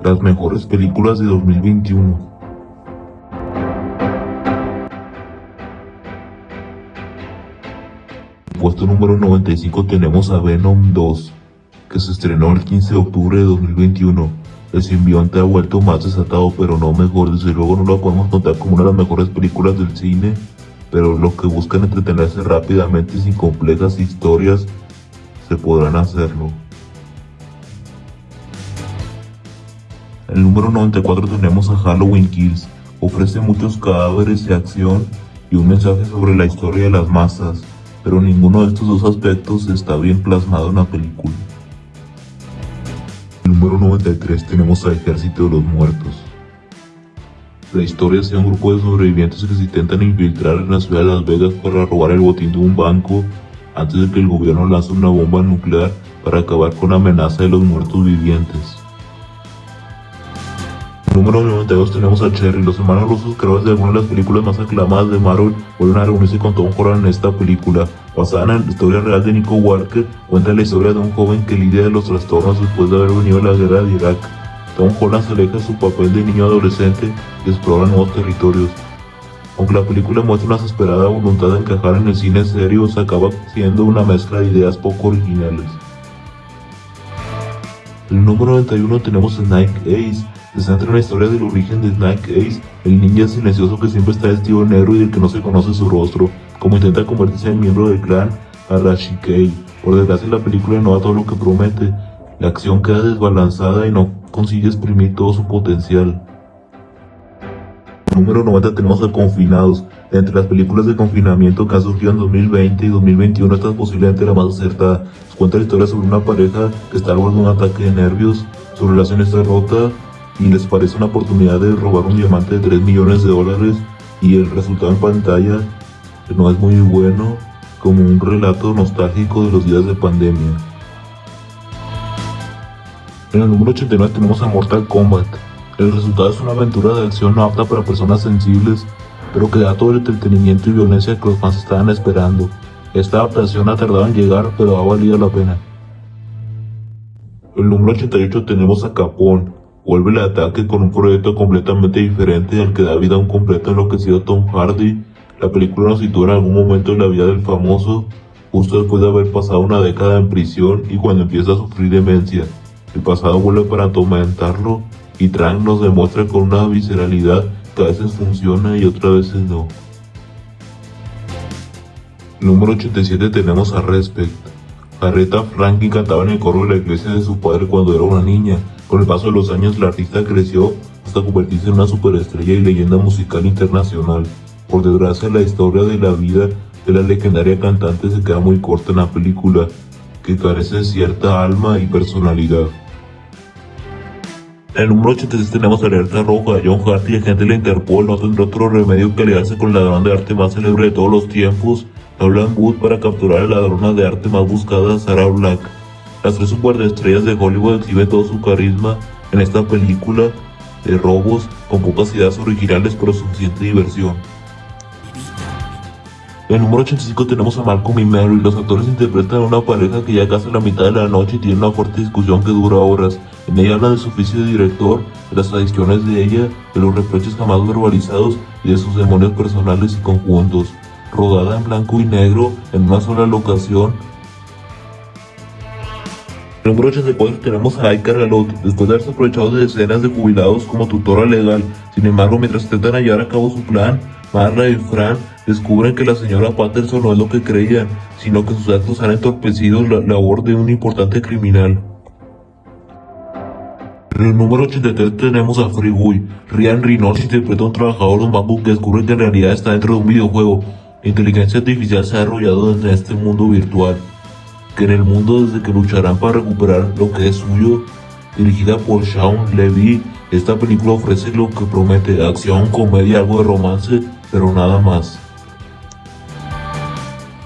Las mejores películas de 2021. puesto número 95 tenemos a Venom 2, que se estrenó el 15 de octubre de 2021. El simbionte ha vuelto más desatado, pero no mejor. Desde luego no lo podemos notar como una de las mejores películas del cine, pero los que buscan entretenerse rápidamente sin complejas historias, se podrán hacerlo. El número 94 tenemos a Halloween Kills. Ofrece muchos cadáveres de acción y un mensaje sobre la historia de las masas pero ninguno de estos dos aspectos está bien plasmado en la película. El número 93 tenemos a Ejército de los Muertos. La historia de un grupo de sobrevivientes que se intentan infiltrar en la ciudad de Las Vegas para robar el botín de un banco antes de que el gobierno lance una bomba nuclear para acabar con la amenaza de los muertos vivientes. Número 92 tenemos a Cherry. Los hermanos rusos, creadores de algunas de las películas más aclamadas de Marvel, vuelven a reunirse con Tom Holland en esta película. Basada en la historia real de Nico Walker, cuenta la historia de un joven que lidia de los trastornos después de haber venido a la guerra de Irak. Tom Holland se aleja de su papel de niño adolescente y explora nuevos territorios. Aunque la película muestra una desesperada voluntad de encajar en el cine serio, se acaba siendo una mezcla de ideas poco originales. El número 91 tenemos a Nike Ace, se centra en la historia del origen de Snake Ace, el ninja silencioso que siempre está vestido negro y del que no se conoce su rostro, como intenta convertirse en miembro del clan Arashikei. Por desgracia la película no da todo lo que promete, la acción queda desbalanzada y no consigue exprimir todo su potencial. Número 90 tenemos a Confinados. Entre las películas de confinamiento que han surgido en 2020 y 2021, esta es posiblemente la más acertada. Cuenta la historia sobre una pareja que está al borde de un ataque de nervios, su relación está rota y les parece una oportunidad de robar un diamante de 3 millones de dólares y el resultado en pantalla no es muy bueno como un relato nostálgico de los días de pandemia. En el número 89 tenemos a Mortal Kombat. El resultado es una aventura de acción no apta para personas sensibles, pero que da todo el entretenimiento y violencia que los fans estaban esperando. Esta adaptación ha tardado en llegar, pero ha valido la pena. En el número 88 tenemos a Capón, Vuelve el ataque con un proyecto completamente diferente al que da vida a un completo enloquecido Tom Hardy. La película nos sitúa en algún momento en la vida del famoso, justo después de haber pasado una década en prisión y cuando empieza a sufrir demencia. El pasado vuelve para atormentarlo y Trank nos demuestra con una visceralidad que a veces funciona y otras veces no. Número 87 tenemos a Respect. Aretha Franklin cantaba en el coro de la iglesia de su padre cuando era una niña. Con el paso de los años, la artista creció hasta convertirse en una superestrella y leyenda musical internacional. Por desgracia, la historia de la vida de la legendaria cantante se queda muy corta en la película, que carece de cierta alma y personalidad. En el número 86 tenemos Alerta Roja, John Hart y agente de la Interpol no tendrá otro remedio que aliarse con el ladrón de arte más célebre de todos los tiempos, Wood, para capturar a la ladrona de arte más buscada, Sarah Black. Las tres superestrellas de Hollywood exhiben todo su carisma en esta película de robos con pocas ideas originales pero suficiente diversión. En el número 85 tenemos a Malcolm y Mary. Los actores interpretan a una pareja que ya casi la mitad de la noche y tienen una fuerte discusión que dura horas. En ella hablan de su oficio de director, de las adicciones de ella, de los reproches jamás verbalizados y de sus demonios personales y conjuntos. Rodada en blanco y negro en una sola locación, en el número 84 tenemos a Icar Galot, después de haberse aprovechado de decenas de jubilados como tutora legal. Sin embargo, mientras intentan llevar a cabo su plan, Marla y Fran descubren que la señora Patterson no es lo que creían, sino que sus actos han entorpecido la labor de un importante criminal. En el número 83 tenemos a Freeway. Ryan Reynolds interpreta a un trabajador de un banco que descubre que en realidad está dentro de un videojuego. Inteligencia artificial se ha desarrollado desde este mundo virtual que en el mundo desde que lucharán para recuperar lo que es suyo. Dirigida por Sean Levy, esta película ofrece lo que promete, acción, comedia, algo de romance, pero nada más.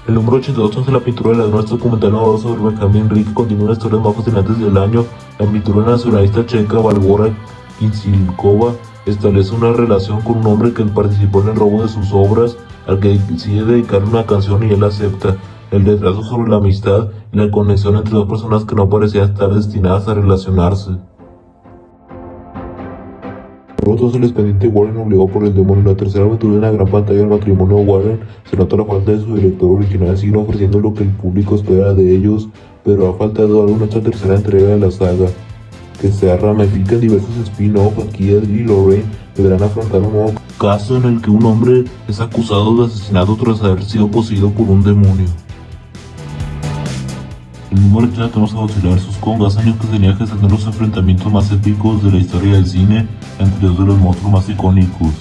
El número 82 es la pintura de la nuestro documental sobre Benjamin Rick continúa las historias más fascinantes del año. La pintura nacionalista checa Valgora Kinsilkova establece una relación con un hombre que participó en el robo de sus obras, al que decide dedicarle una canción y él acepta el retraso sobre la amistad y la conexión entre dos personas que no parecían estar destinadas a relacionarse. Pronto el expediente Warren obligó por el demonio. La tercera aventura en la gran pantalla del matrimonio Warren se nota la falta de su director original, siguen ofreciendo lo que el público espera de ellos, pero ha faltado algo en esta tercera entrega de la saga, que se ramifica en diversos spin-offs. Aquí Ed y Lorraine deberán afrontar un nuevo caso en el que un hombre es acusado de asesinato tras haber sido poseído por un demonio. El número 3 tenemos a vs. Kong, hace años que tenía que tener los enfrentamientos más épicos de la historia del cine entre dos de los monstruos más icónicos.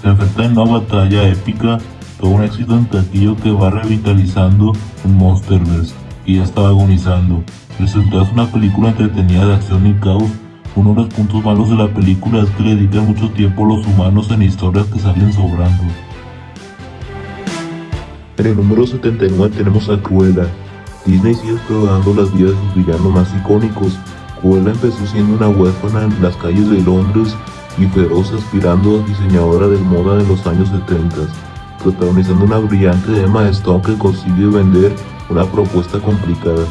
Se enfrentan en una batalla épica, todo un éxito en taquillo que va revitalizando un Monsterverse, y ya estaba agonizando. Resultado es una película entretenida de acción y caos. Uno de los puntos malos de la película es que le dedican mucho tiempo a los humanos en historias que salen sobrando. En el número 79 tenemos a Cruella, Disney sigue explorando las vidas de sus villanos más icónicos. Cruella empezó siendo una huérfana en las calles de Londres y feroz aspirando a diseñadora de moda de los años 70, protagonizando una brillante Emma Stone que consigue vender una propuesta complicada.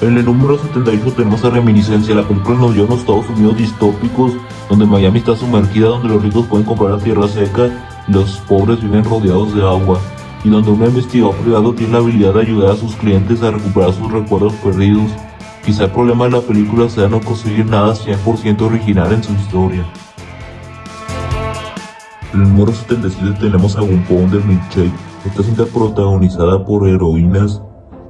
En el número 78 tenemos a Reminiscencia, la película nos dio unos Estados Unidos distópicos, donde Miami está sumergida, donde los ricos pueden comprar la tierra seca y los pobres viven rodeados de agua y donde un investigador privado tiene la habilidad de ayudar a sus clientes a recuperar sus recuerdos perdidos. Quizá el problema de la película sea no conseguir nada 100% original en su historia. En el número 77 tenemos a un Pounder Milkshake. Esta cinta protagonizada por heroínas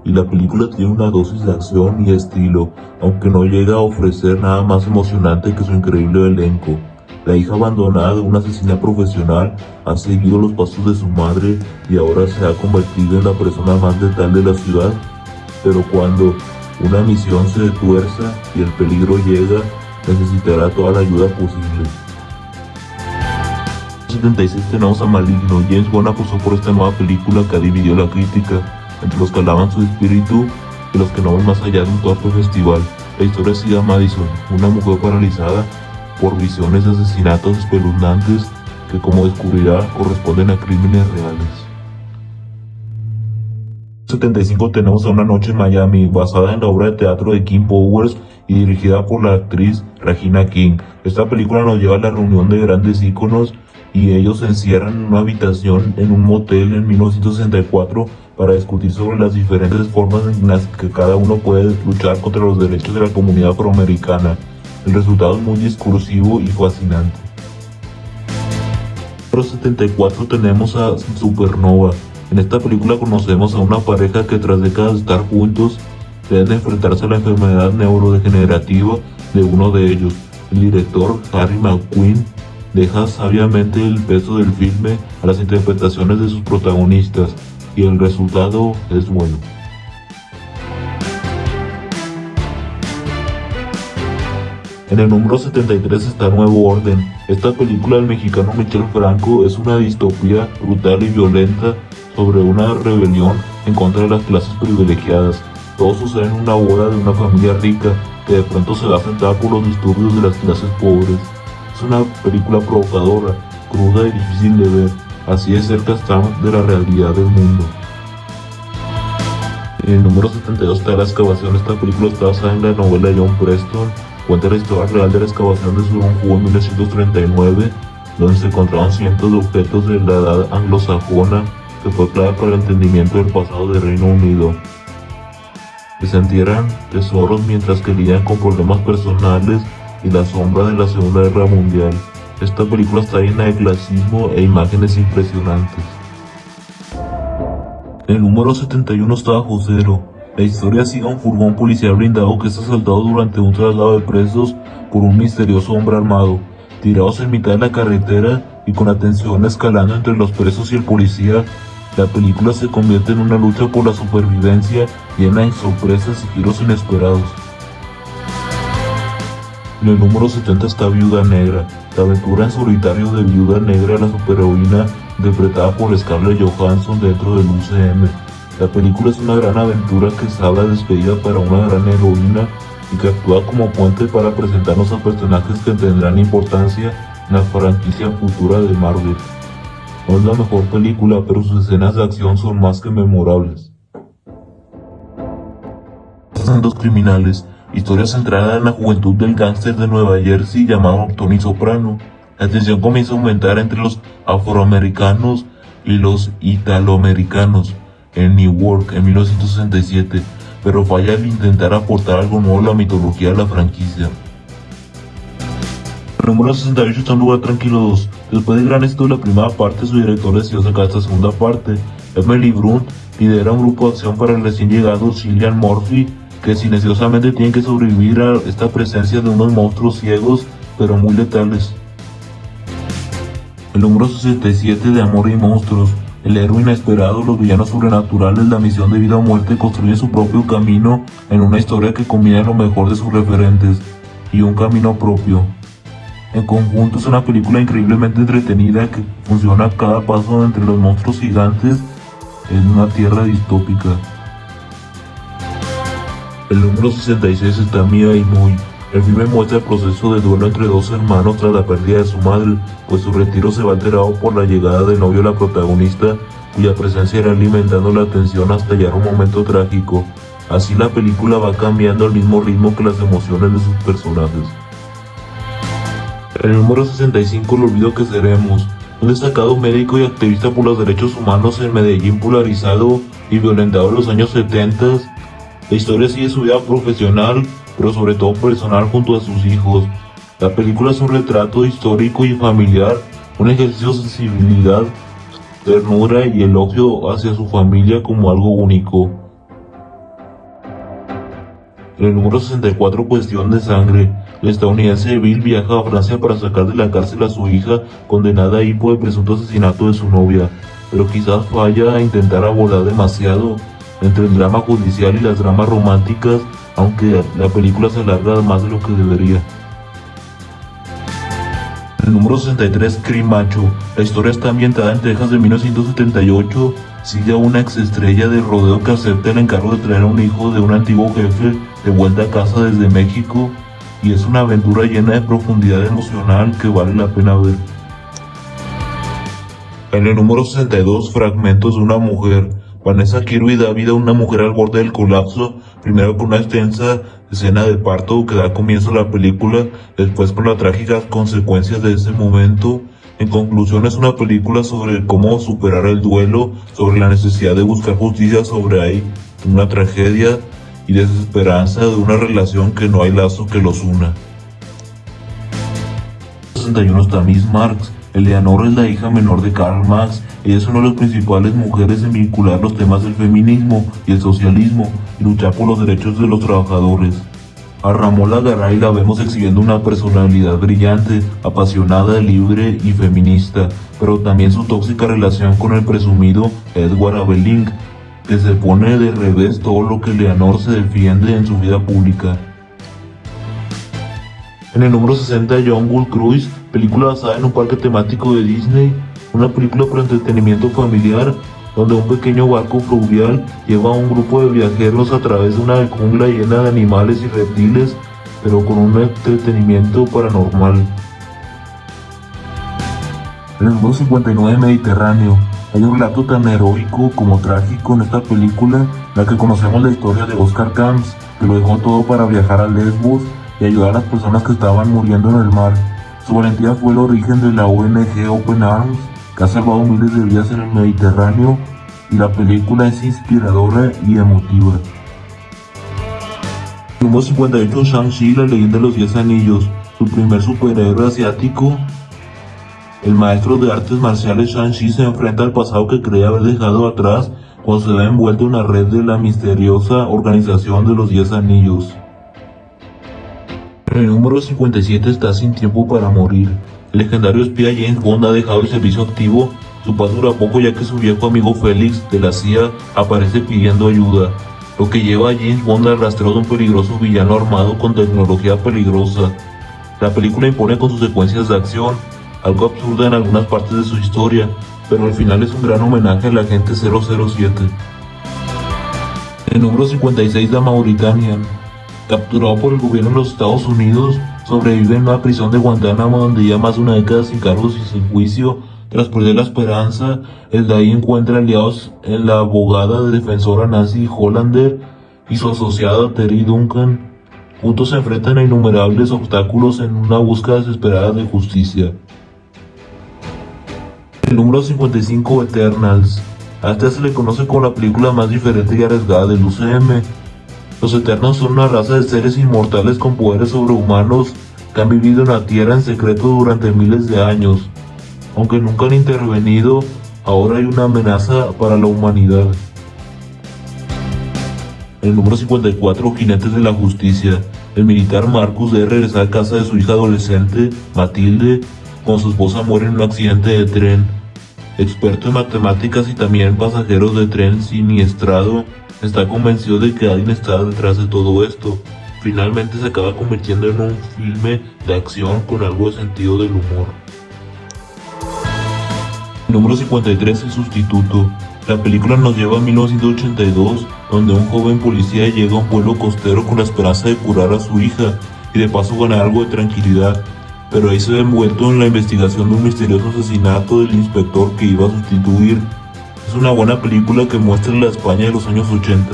y la película tiene una dosis de acción y estilo, aunque no llega a ofrecer nada más emocionante que su increíble elenco. La hija abandonada de una asesina profesional ha seguido los pasos de su madre y ahora se ha convertido en la persona más letal de la ciudad. Pero cuando una misión se tuerza y el peligro llega, necesitará toda la ayuda posible. En 76 tenemos a Maligno. James Wan apostó por esta nueva película que dividió la crítica entre los que alaban su espíritu y los que no ven más allá de un torpe festival. La historia sigue a Madison, una mujer paralizada por visiones de asesinatos espeluznantes que como descubrirá corresponden a crímenes reales. 75 tenemos a Una Noche en Miami, basada en la obra de teatro de King Powers y dirigida por la actriz Regina King. Esta película nos lleva a la reunión de grandes íconos y ellos se encierran en una habitación en un motel en 1964 para discutir sobre las diferentes formas en las que cada uno puede luchar contra los derechos de la comunidad afroamericana. El resultado es muy discursivo y fascinante. En 74 tenemos a Supernova. En esta película conocemos a una pareja que tras décadas de estar juntos deben enfrentarse a la enfermedad neurodegenerativa de uno de ellos. El director Harry McQueen deja sabiamente el peso del filme a las interpretaciones de sus protagonistas y el resultado es bueno. En el número 73 está Nuevo Orden. Esta película del mexicano Michel Franco es una distopía brutal y violenta sobre una rebelión en contra de las clases privilegiadas. Todo sucede en una boda de una familia rica que de pronto se va a enfrentar por los disturbios de las clases pobres. Es una película provocadora, cruda y difícil de ver. Así de cerca estamos de la realidad del mundo. En el número 72 está La excavación. Esta película está basada en la novela de John Preston Cuenta la historia real de la excavación de Surunjú en 1939, donde se encontraron cientos de objetos de la edad anglosajona que fue clave para el entendimiento del pasado del Reino Unido. se entierran tesoros mientras que lidian con problemas personales y la sombra de la Segunda Guerra Mundial. Esta película está llena de clasismo e imágenes impresionantes. El número 71 está Josero, la historia sigue a un furgón policial blindado que es asaltado durante un traslado de presos por un misterioso hombre armado. Tirados en mitad de la carretera y con la tensión escalando entre los presos y el policía, la película se convierte en una lucha por la supervivencia llena de sorpresas y giros inesperados. En el número 70 está Viuda Negra, la aventura en solitario de Viuda Negra, la superheroína interpretada por Scarlett Johansson dentro del UCM. La película es una gran aventura que se habla despedida para una gran heroína y que actúa como puente para presentarnos a personajes que tendrán importancia en la franquicia futura de Marvel. No es la mejor película, pero sus escenas de acción son más que memorables. Son dos criminales historia centrada en la juventud del gángster de Nueva Jersey llamado Tony Soprano. La tensión comienza a aumentar entre los afroamericanos y los italoamericanos en Newark en 1967, pero falla al intentar aportar algo nuevo a la mitología de la franquicia. El número 68 está en lugar tranquilo 2. Después del gran éxito de la primera parte, su director decidió sacar esta segunda parte. Emily Brunt lidera un grupo de acción para el recién llegado Cillian Murphy, que silenciosamente tiene que sobrevivir a esta presencia de unos monstruos ciegos, pero muy letales. El número 67 de Amor y Monstruos. El héroe inesperado, los villanos sobrenaturales, la misión de vida o muerte construyen su propio camino en una historia que combina lo mejor de sus referentes y un camino propio. En conjunto es una película increíblemente entretenida que funciona a cada paso entre los monstruos gigantes en una tierra distópica. El número 66 está Mia y Muy. El filme muestra el proceso de duelo entre dos hermanos tras la pérdida de su madre, pues su retiro se va alterado por la llegada del novio de la protagonista, cuya presencia irá alimentando la tensión hasta llegar un momento trágico. Así la película va cambiando al mismo ritmo que las emociones de sus personajes. El número 65 El olvido que seremos, un destacado médico y activista por los derechos humanos en Medellín polarizado y violentado en los años 70. La historia sigue su vida profesional, pero sobre todo personal junto a sus hijos. La película es un retrato histórico y familiar, un ejercicio de sensibilidad, ternura y elogio hacia su familia como algo único. En el número 64 Cuestión de Sangre, el estadounidense Bill viaja a Francia para sacar de la cárcel a su hija condenada ahí por el presunto asesinato de su novia, pero quizás falla a intentar abordar demasiado entre el drama judicial y las dramas románticas, aunque la película se alarga más de lo que debería. El número 63, Macho. La historia está ambientada en Texas de 1978. Sigue a una exestrella de rodeo que acepta el encargo de traer a un hijo de un antiguo jefe de vuelta a casa desde México y es una aventura llena de profundidad emocional que vale la pena ver. En el número 62, Fragmentos de una mujer. Vanessa Kirby da vida a una mujer al borde del colapso, primero con una extensa escena de parto que da comienzo a la película, después con las trágicas consecuencias de ese momento. En conclusión es una película sobre cómo superar el duelo, sobre la necesidad de buscar justicia sobre ahí, una tragedia y desesperanza de una relación que no hay lazo que los una. 61 está Miss Marx. Eleanor es la hija menor de Karl Marx. Es una de las principales mujeres en vincular los temas del feminismo y el socialismo y luchar por los derechos de los trabajadores. A Ramola Garay la vemos exhibiendo una personalidad brillante, apasionada, libre y feminista, pero también su tóxica relación con el presumido Edward Abelink, que se pone de revés todo lo que Leonor se defiende en su vida pública. En el número 60 John Bull Cruise, película basada en un parque temático de Disney, una película para entretenimiento familiar donde un pequeño barco fluvial lleva a un grupo de viajeros a través de una jungla llena de animales y reptiles, pero con un entretenimiento paranormal. Número 59 Mediterráneo, hay un relato tan heroico como trágico en esta película, la que conocemos la historia de Oscar Camps, que lo dejó todo para viajar a Lesbos y ayudar a las personas que estaban muriendo en el mar. Su valentía fue el origen de la ONG Open Arms, que ha miles de vidas en el Mediterráneo, y la película es inspiradora y emotiva. Número 58 Shang-Chi, la leyenda de los 10 anillos, su primer superhéroe asiático el maestro de artes marciales Shang-Chi se enfrenta al pasado que cree haber dejado atrás cuando se ve envuelto en la red de la misteriosa organización de los Diez Anillos. En el número 57 está Sin Tiempo para Morir. El legendario espía James Bond ha dejado el servicio activo. Su paz dura poco ya que su viejo amigo Félix de la CIA aparece pidiendo ayuda, lo que lleva a James Bond al rastreo de un peligroso villano armado con tecnología peligrosa. La película impone con sus secuencias de acción, algo absurda en algunas partes de su historia, pero al final es un gran homenaje a la gente 007. El número 56 de Mauritania, capturado por el gobierno de los Estados Unidos, sobrevive en una prisión de Guantánamo donde ya más de una década sin cargos y sin juicio. Tras perder la esperanza, el de ahí encuentra aliados en la abogada de defensora Nancy Hollander y su asociada Terry Duncan. juntos se enfrentan a innumerables obstáculos en una búsqueda desesperada de justicia. El número 55 Eternals. A este se le conoce como la película más diferente y arriesgada del UCM. Los Eternos son una raza de seres inmortales con poderes sobrehumanos que han vivido en la Tierra en secreto durante miles de años. Aunque nunca han intervenido, ahora hay una amenaza para la humanidad. El número 54, Jinetes de la Justicia. El militar Marcus debe regresar a casa de su hija adolescente, Matilde, cuando su esposa muere en un accidente de tren experto en matemáticas y también pasajero de tren siniestrado, está convencido de que alguien está detrás de todo esto. Finalmente se acaba convirtiendo en un filme de acción con algo de sentido del humor. Número 53, El sustituto. La película nos lleva a 1982, donde un joven policía llega a un pueblo costero con la esperanza de curar a su hija y de paso ganar algo de tranquilidad pero ahí se ve envuelto en la investigación de un misterioso asesinato del inspector que iba a sustituir. Es una buena película que muestra la España de los años 80.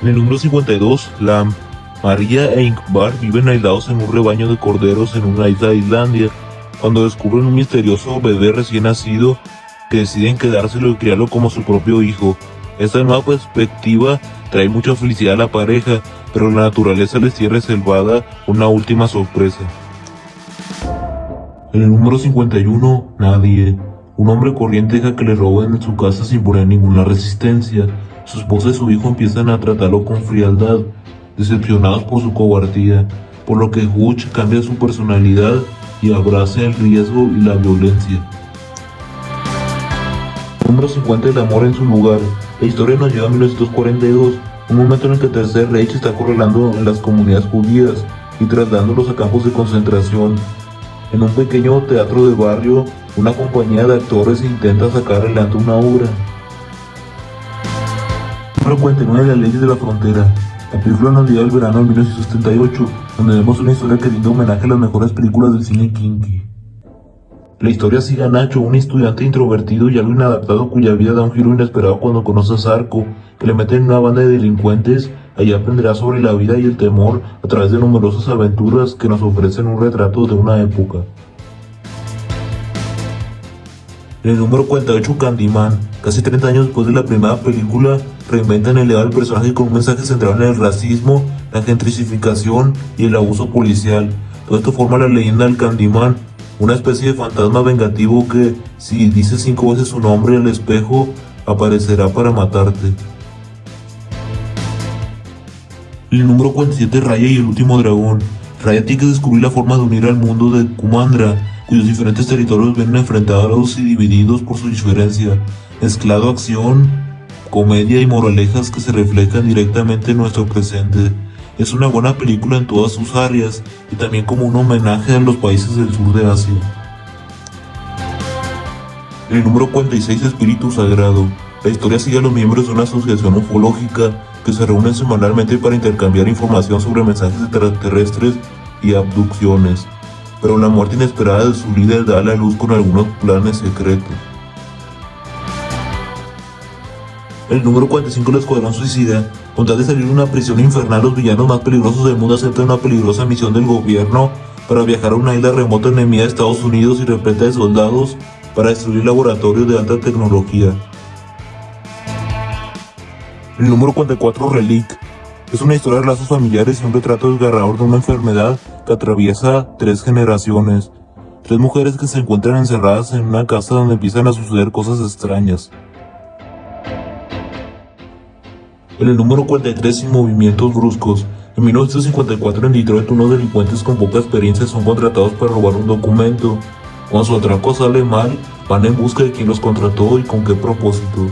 En el número 52, Lam. María e Inkbar viven aislados en un rebaño de corderos en una isla de Islandia, cuando descubren un misterioso bebé recién nacido que deciden quedárselo y criarlo como su propio hijo. Esta nueva perspectiva trae mucha felicidad a la pareja, pero la naturaleza les tiene reservada una última sorpresa. En el número 51, nadie. Un hombre corriente deja que le roben en su casa sin poner ninguna resistencia. Su esposa y su hijo empiezan a tratarlo con frialdad, decepcionados por su cobardía, por lo que Hutch cambia su personalidad y abraza el riesgo y la violencia. Número 50, el amor en su lugar. La historia nos lleva a 1942, un momento en el que el Tercer Reich está correlando en las comunidades judías y trasladándolos a campos de concentración. En un pequeño teatro de barrio, una compañía de actores intenta sacar adelante una obra. Número 49 Las leyes de la frontera. La película nos lleva al verano de 1978, donde vemos una historia que rinde homenaje a las mejores películas del cine kinky. La historia sigue a Nacho, un estudiante introvertido y algo inadaptado cuya vida da un giro inesperado cuando conoce a Zarco, que le mete en una banda de delincuentes. Allí aprenderá sobre la vida y el temor a través de numerosas aventuras que nos ofrecen un retrato de una época. En el número 48, Candyman. Casi 30 años después de la primera película, reinventan el legado del personaje con un mensaje centrado en el racismo, la gentrificación y el abuso policial. Todo esto forma la leyenda del Candyman, una especie de fantasma vengativo que, si dices cinco veces su nombre al espejo, aparecerá para matarte. El número 47, Raya y el último dragón. Raya tiene que descubrir la forma de unir al mundo de Kumandra, cuyos diferentes territorios vienen enfrentados y divididos por su diferencia, mezclado acción, comedia y moralejas que se reflejan directamente en nuestro presente. Es una buena película en todas sus áreas y también como un homenaje a los países del sur de Asia. El número 46 Espíritu Sagrado. La historia sigue a los miembros de una asociación ufológica que se reúnen semanalmente para intercambiar información sobre mensajes extraterrestres y abducciones, pero la muerte inesperada de su líder da a la luz con algunos planes secretos. El número 45 del Escuadrón Suicida con tal de salir de una prisión infernal, los villanos más peligrosos del mundo aceptan una peligrosa misión del gobierno para viajar a una isla remota enemiga de Estados Unidos y repleta de soldados para destruir laboratorios de alta tecnología. El número 44 Relic es una historia de lazos familiares y un retrato desgarrador de una enfermedad que atraviesa tres generaciones. Tres mujeres que se encuentran encerradas en una casa donde empiezan a suceder cosas extrañas. En el número 43 sin movimientos bruscos. En 1954 en Detroit unos delincuentes con poca experiencia son contratados para robar un documento. Cuando su atraco sale mal, van en busca de quién los contrató y con qué propósito.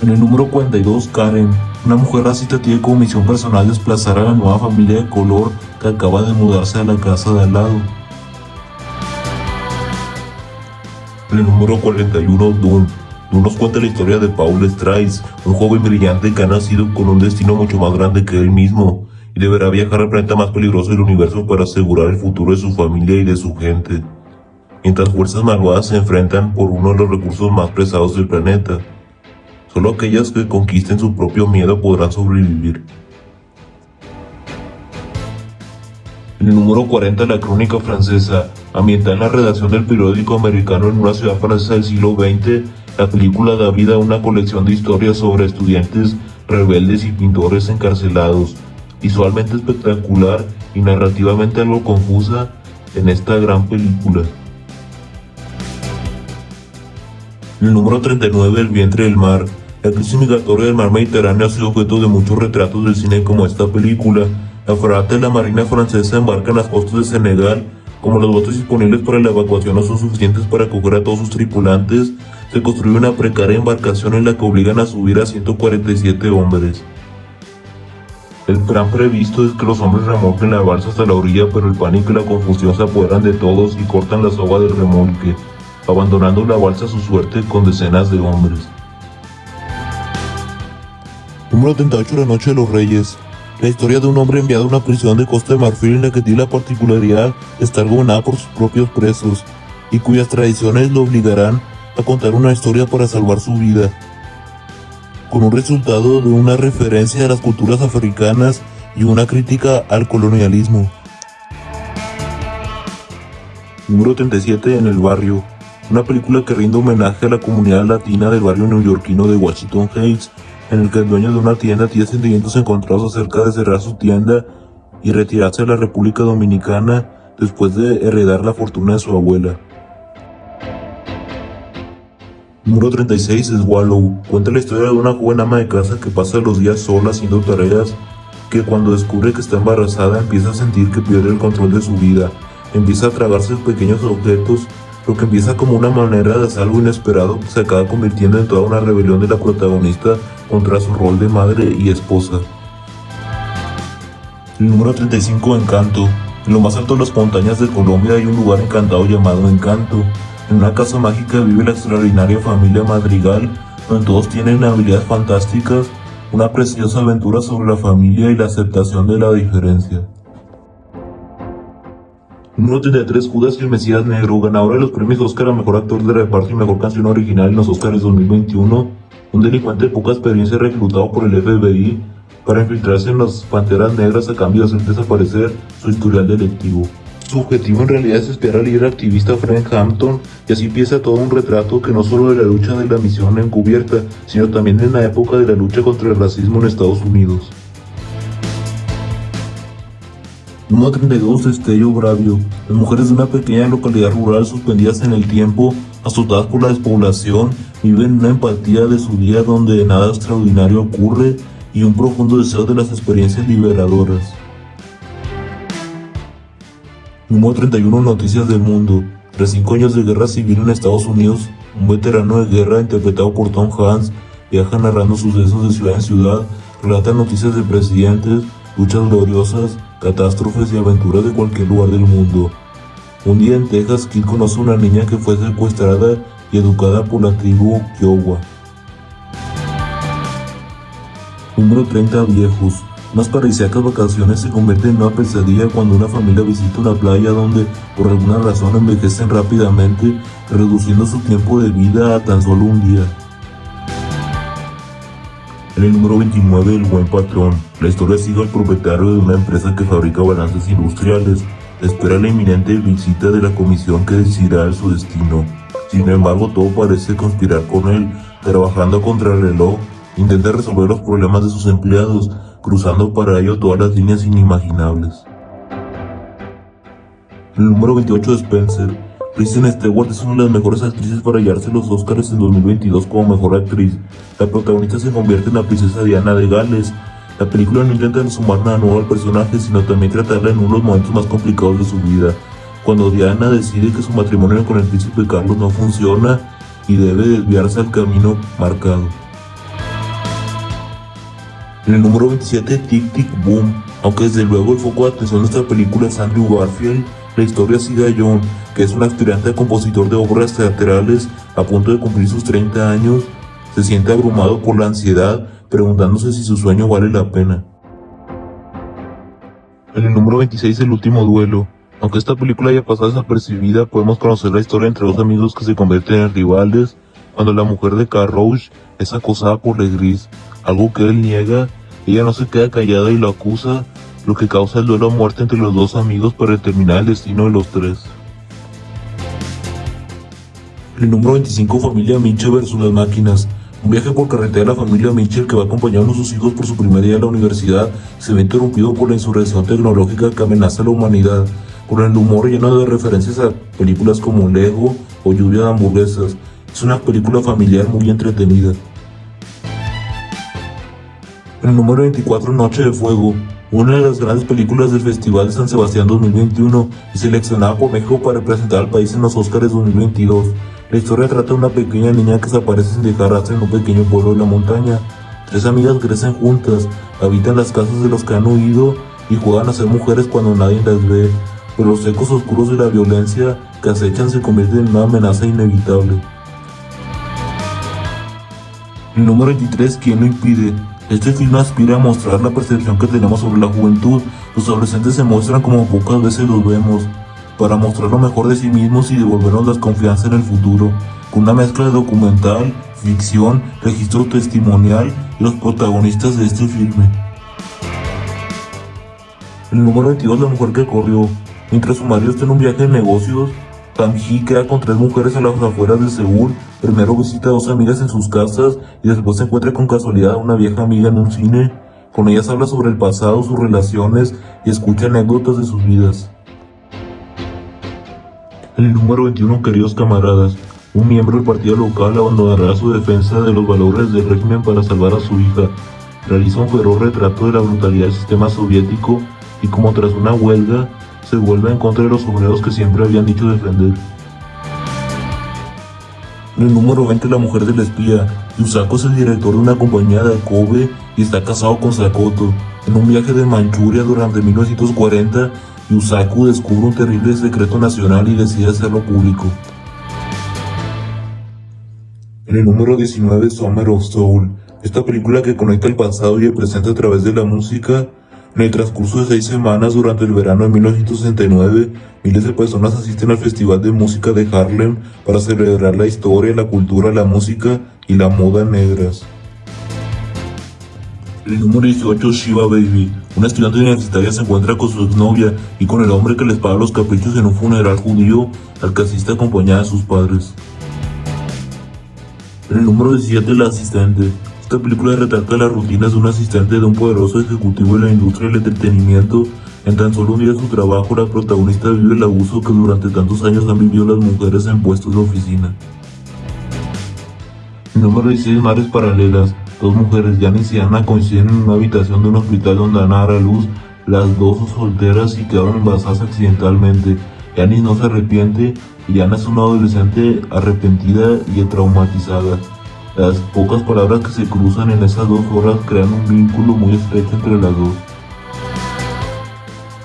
En el número 42, Karen. Una mujer racista tiene como misión personal desplazar a la nueva familia de color que acaba de mudarse a la casa de al lado. En el número 41, Doom nos cuenta la historia de Paul Strice, un joven brillante que ha nacido con un destino mucho más grande que él mismo y deberá viajar al planeta más peligroso del universo para asegurar el futuro de su familia y de su gente. Mientras fuerzas malvadas se enfrentan por uno de los recursos más pesados del planeta. Solo aquellas que conquisten su propio miedo podrán sobrevivir. El número 40, la crónica francesa, ambientada en la redacción del periódico americano en una ciudad francesa del siglo XX, la película da vida a una colección de historias sobre estudiantes rebeldes y pintores encarcelados, visualmente espectacular y narrativamente algo confusa en esta gran película. El número 39, El vientre del mar. La crisis migratoria del mar Mediterráneo ha sido objeto de muchos retratos del cine como esta película. La fragata de la Marina Francesa embarca en las costas de Senegal. Como los botes disponibles para la evacuación no son suficientes para acoger a todos sus tripulantes, se construye una precaria embarcación en la que obligan a subir a 147 hombres. El plan previsto es que los hombres remolquen la balsa hasta la orilla, pero el pánico y la confusión se apoderan de todos y cortan la soga del remolque, abandonando la balsa a su suerte con decenas de hombres. Número 38 La Noche de los Reyes. La historia de un hombre enviado a una prisión de Costa de Marfil en la que tiene la particularidad de estar gobernada por sus propios presos y cuyas tradiciones lo obligarán a contar una historia para salvar su vida con un resultado de una referencia a las culturas africanas y una crítica al colonialismo. Número 37 en el barrio. Una película que rinde homenaje a la comunidad latina del barrio neoyorquino de Washington Heights, en el que el dueño de una tienda tiene sentimientos encontrados acerca de cerrar su tienda y retirarse a la República Dominicana después de heredar la fortuna de su abuela. Número 36 es Wallow. Cuenta la historia de una joven ama de casa que pasa los días sola haciendo tareas, que cuando descubre que está embarazada empieza a sentir que pierde el control de su vida. Empieza a tragarse pequeños objetos, lo que empieza como una manera de hacer algo inesperado que se acaba convirtiendo en toda una rebelión de la protagonista contra su rol de madre y esposa. El número 35 Encanto. En lo más alto de las montañas de Colombia hay un lugar encantado llamado Encanto. En una casa mágica vive la extraordinaria familia Madrigal, donde todos tienen habilidades fantásticas, una preciosa aventura sobre la familia y la aceptación de la diferencia. Número 33, Judas y el Mesías Negro, ganador de los premios Oscar a Mejor Actor de Reparto y Mejor Canción Original en los Oscars 2021, un delincuente de poca experiencia reclutado por el FBI para infiltrarse en las Panteras Negras a cambio de hacer desaparecer su historial delictivo. Su objetivo en realidad es espiar al líder activista Frank Hampton y así empieza todo un retrato que no solo de la lucha de la misión encubierta, sino también en la época de la lucha contra el racismo en Estados Unidos. Número 32 Destello Bravio. Las mujeres de una pequeña localidad rural suspendidas en el tiempo, asustadas por la despoblación, viven una empatía de su día donde nada extraordinario ocurre y un profundo deseo de las experiencias liberadoras. Número 31 Noticias del Mundo. Tras cinco años de guerra civil en Estados Unidos, un veterano de guerra interpretado por Tom Hanks viaja narrando sucesos de ciudad en ciudad, relata noticias de presidentes, luchas gloriosas, catástrofes y aventuras de cualquier lugar del mundo. Un día en Texas, Kid conoce a una niña que fue secuestrada y educada por la tribu Kiowa. Número 30 Viejos. Unas paradisíacas vacaciones se convierten en una pesadilla cuando una familia visita una playa donde por alguna razón envejecen rápidamente, reduciendo su tiempo de vida a tan solo un día. En el número 29, El Buen Patrón. La historia sigue al propietario de una empresa que fabrica balances industriales. Espera la inminente visita de la comisión que decidirá su destino. Sin embargo, todo parece conspirar con él, trabajando contra el reloj, intenta resolver los problemas de sus empleados, cruzando para ello todas las líneas inimaginables. El número 28 de Spencer. Kristen Stewart es una de las mejores actrices para hallarse los Oscars en 2022 como mejor actriz. La protagonista se convierte en la princesa Diana de Gales. La película no intenta sumar nada nuevo al personaje, sino también tratarla en uno de los momentos más complicados de su vida, cuando Diana decide que su matrimonio con el príncipe Carlos no funciona y debe desviarse al camino marcado. En el número 27, Tic Tic Boom. Aunque desde luego el foco de atención de esta película es Andrew Garfield, la historia sigue a John, que es un aspirante compositor de obras teatrales a punto de cumplir sus 30 años, se siente abrumado por la ansiedad, preguntándose si su sueño vale la pena. En el número 26, El último duelo. Aunque esta película haya pasado desapercibida, podemos conocer la historia entre dos amigos que se convierten en rivales, Cuando la mujer de Carrouge es acosada por Legris, algo que él niega, ella no se queda callada y lo acusa, lo que causa el duelo a muerte entre los dos amigos para determinar el destino de los tres. El número 25 Familia Mitchell versus las máquinas. Un viaje por carretera de la familia Mitchell que va acompañando a sus hijos por su primer día en la universidad se ve interrumpido por la insurrección tecnológica que amenaza a la humanidad, con el humor lleno de referencias a películas como Lego o Lluvia de hamburguesas. Es una película familiar muy entretenida. El número 24 Noche de Fuego, una de las grandes películas del Festival de San Sebastián 2021 y seleccionada por México para representar al país en los Oscars 2022. La historia trata de una pequeña niña que desaparece sin dejar rastro en un pequeño pueblo de la montaña. Tres amigas crecen juntas, habitan las casas de los que han huido y juegan a ser mujeres cuando nadie las ve, pero los ecos oscuros de la violencia que acechan se convierten en una amenaza inevitable. El número 23, ¿quién lo impide? Este film aspira a mostrar la percepción que tenemos sobre la juventud. Los adolescentes se muestran como pocas veces los vemos para mostrar lo mejor de sí mismos y devolvernos la confianza en el futuro, con una mezcla de documental, ficción, registro testimonial y los protagonistas de este filme. El número 22 La mujer que corrió. Mientras su marido está en un viaje de negocios, Tam Hee queda con tres mujeres a las afueras de Seúl. Primero visita a dos amigas en sus casas y después se encuentra con casualidad a una vieja amiga en un cine. Con ellas habla sobre el pasado, sus relaciones y escucha anécdotas de sus vidas. El número 21, queridos camaradas, un miembro del partido local abandonará su defensa de los valores del régimen para salvar a su hija. Realiza un feroz retrato de la brutalidad del sistema soviético y como tras una huelga, se vuelve en contra de los obreros que siempre habían dicho defender. El número 20, la mujer del espía. Yusako es el director de una compañía de Kobe y está casado con Sakoto. En un viaje de Manchuria durante 1940, Yusaku descubre un terrible secreto nacional y decide hacerlo público. En el número 19, Summer of Soul, esta película que conecta el pasado y el presente a través de la música, en el transcurso de seis semanas durante el verano de 1969, miles de personas asisten al Festival de Música de Harlem para celebrar la historia, la cultura, la música y la moda negras. El número 18, Shiva Baby. Una estudiante universitaria se encuentra con su exnovia y con el hombre que les paga los caprichos en un funeral judío al que asiste acompañada de sus padres. El número 17, La Asistente. Esta película retrata las rutinas de un asistente de un poderoso ejecutivo de la industria del entretenimiento. En tan solo un día de su trabajo, la protagonista vive el abuso que durante tantos años han vivido las mujeres en puestos de oficina. Número 16, Mares Paralelas. Dos mujeres, Janice y Ana, coinciden en una habitación de un hospital donde Ana a luz. Las dos solteras y quedaron embarazadas accidentalmente. Janice no se arrepiente y Ana es una adolescente arrepentida y traumatizada. Las pocas palabras que se cruzan en esas dos horas crean un vínculo muy estrecho entre las dos.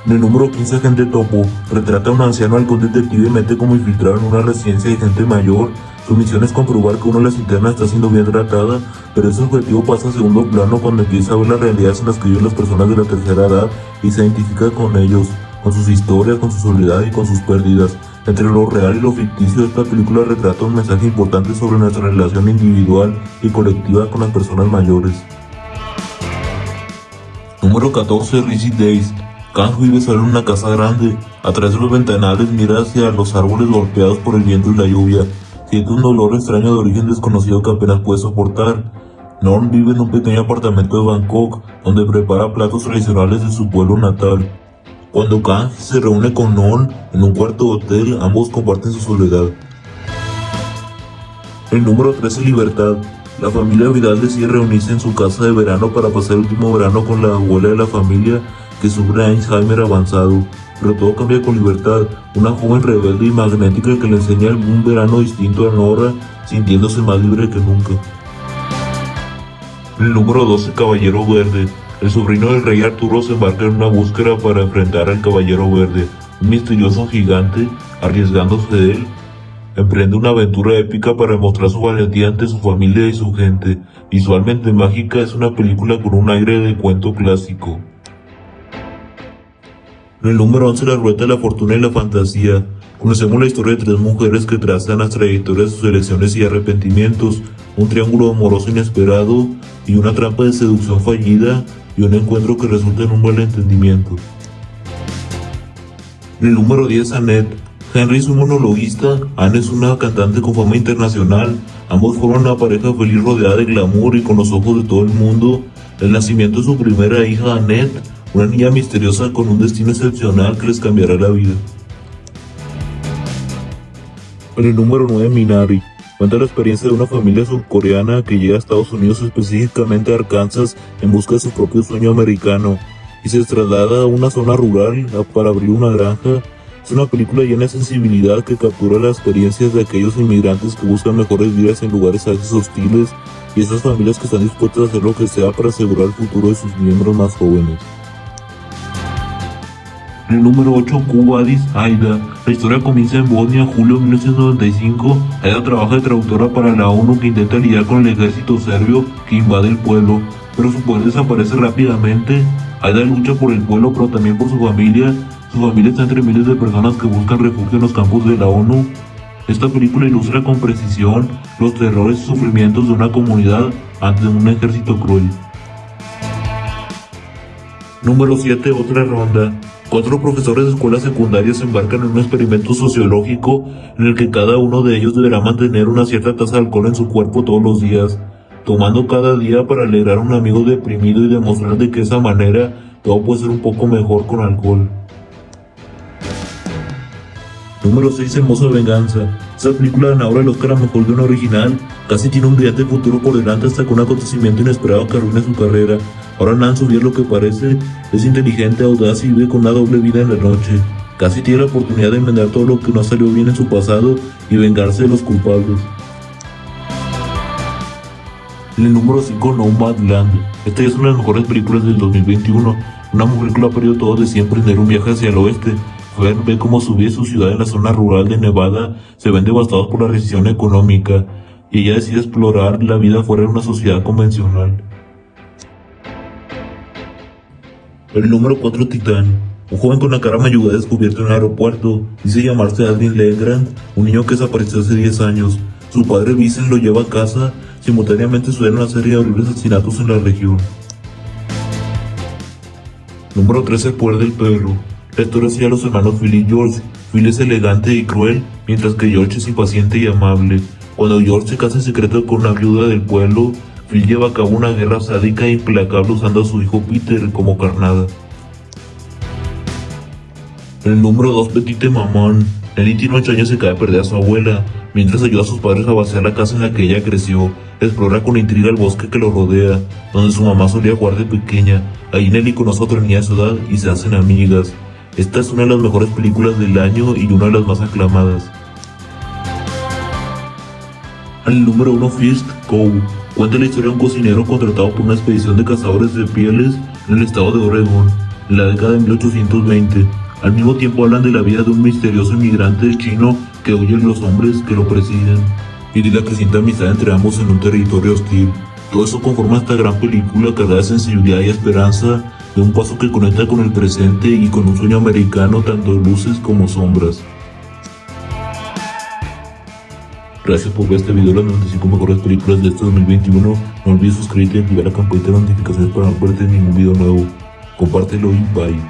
En el número 15, Agente Topo, retrata a un anciano al que un detective mete como infiltrado en una residencia de gente mayor su misión es comprobar que una de las internas está siendo bien tratada, pero ese objetivo pasa a segundo plano cuando empieza a ver las realidades en las que viven las personas de la tercera edad y se identifica con ellos, con sus historias, con su soledad y con sus pérdidas. Entre lo real y lo ficticio, esta película retrata un mensaje importante sobre nuestra relación individual y colectiva con las personas mayores. Número 14, Rizzy Days. Kang vive solo en una casa grande. A través de los ventanales mira hacia los árboles golpeados por el viento y la lluvia. Siente un dolor extraño de origen desconocido que apenas puede soportar. Norm vive en un pequeño apartamento de Bangkok, donde prepara platos tradicionales de su pueblo natal. Cuando Kang se reúne con Norm en un cuarto de hotel, ambos comparten su soledad. El número 13, Libertad. La familia Vidal decide reunirse en su casa de verano para pasar el último verano con la abuela de la familia que sufre Alzheimer avanzado pero todo cambia con libertad. Una joven rebelde y magnética que le enseña un verano distinto a Nora, sintiéndose más libre que nunca. El número 12, Caballero Verde. El sobrino del rey Arturo se embarca en una búsqueda para enfrentar al Caballero Verde, un misterioso gigante, arriesgándose de él. Emprende una aventura épica para demostrar su valentía ante su familia y su gente. Visualmente mágica, es una película con un aire de cuento clásico. En el número 11, la rueda de la fortuna y la fantasía. Conocemos la historia de tres mujeres que trazan las trayectorias de sus elecciones y arrepentimientos, un triángulo amoroso inesperado y una trampa de seducción fallida y un encuentro que resulta en un buen entendimiento. el número 10, Annette. Henry es un monologuista, Anne es una cantante con fama internacional, ambos forman una pareja feliz rodeada de glamour y con los ojos de todo el mundo. El nacimiento de su primera hija, Annette, una niña misteriosa con un destino excepcional que les cambiará la vida. En el número 9, Minari. Cuenta la experiencia de una familia surcoreana que llega a Estados Unidos, específicamente a Arkansas, en busca de su propio sueño americano, y se traslada a una zona rural para abrir una granja. Es una película llena de sensibilidad que captura las experiencias de aquellos inmigrantes que buscan mejores vidas en lugares a veces hostiles y esas familias que están dispuestas a hacer lo que sea para asegurar el futuro de sus miembros más jóvenes. El número 8, Cubadis Aida. La historia comienza en Bosnia, julio de 1995. Aida trabaja de traductora para la ONU que intenta lidiar con el ejército serbio que invade el pueblo, pero su poder desaparece rápidamente. Aida lucha por el pueblo, pero también por su familia. Su familia está entre miles de personas que buscan refugio en los campos de la ONU. Esta película ilustra con precisión los terrores y sufrimientos de una comunidad ante un ejército cruel. Número 7. Otra ronda. Cuatro profesores de escuelas secundarias se embarcan en un experimento sociológico en el que cada uno de ellos deberá mantener una cierta tasa de alcohol en su cuerpo todos los días, tomando cada día para alegrar a un amigo deprimido y demostrar de que esa manera todo puede ser un poco mejor con alcohol. Número 6. Hermosa Venganza. Esta película ganadora el Oscar a Mejor de una original casi tiene un brillante futuro por delante hasta que un acontecimiento inesperado que arruina su carrera. Ahora Nancy es lo que parece, es inteligente, audaz y vive con una doble vida en la noche. Casi tiene la oportunidad de enmendar todo lo que no salió bien en su pasado y vengarse de los culpables. El número 5, Nomadland. Esta es una de las mejores películas del 2021. Una mujer que lo ha perdido todo de siempre en un viaje hacia el oeste. Fern ve cómo su vida y su ciudad en la zona rural de Nevada se ven devastados por la recesión económica y ella decide explorar la vida fuera de una sociedad convencional. El número 4 Titán. Un joven con la cara mayuda descubierto en el aeropuerto. Dice llamarse Alvin Legrand, un niño que desapareció hace 10 años. Su padre Vincent lo lleva a casa. Simultáneamente suceden una serie de horribles asesinatos en la región. Número 13 El poder del perro. La historia a los hermanos Phil y George. Phil es elegante y cruel, mientras que George es impaciente y amable. Cuando George se casa en secreto con una viuda del pueblo, Phil lleva a cabo una guerra sádica e implacable usando a su hijo Peter como carnada. El número 2 Petite Maman. Nelly tiene 8 años y se cae a perder a su abuela, mientras ayuda a sus padres a vaciar la casa en la que ella creció. Explora con intriga el bosque que lo rodea, donde su mamá solía jugar de pequeña. Ahí Nelly conoce a otra niña de su edad y se hacen amigas. Esta es una de las mejores películas del año y una de las más aclamadas. Al número 1 First Go. Cuenta la historia de un cocinero contratado por una expedición de cazadores de pieles en el estado de Oregón, en la década de 1820. Al mismo tiempo hablan de la vida de un misterioso inmigrante chino que huye de los hombres que lo presiden y de la creciente amistad entre ambos en un territorio hostil. Todo eso conforma esta gran película cargada de sensibilidad y esperanza, de un paso que conecta con el presente y con un sueño americano tanto luces como sombras. Gracias por ver este video de las 95 mejores películas de este 2021. No olvides suscribirte y activar la campanita de notificaciones para no perderte ningún video nuevo. Compártelo y bye.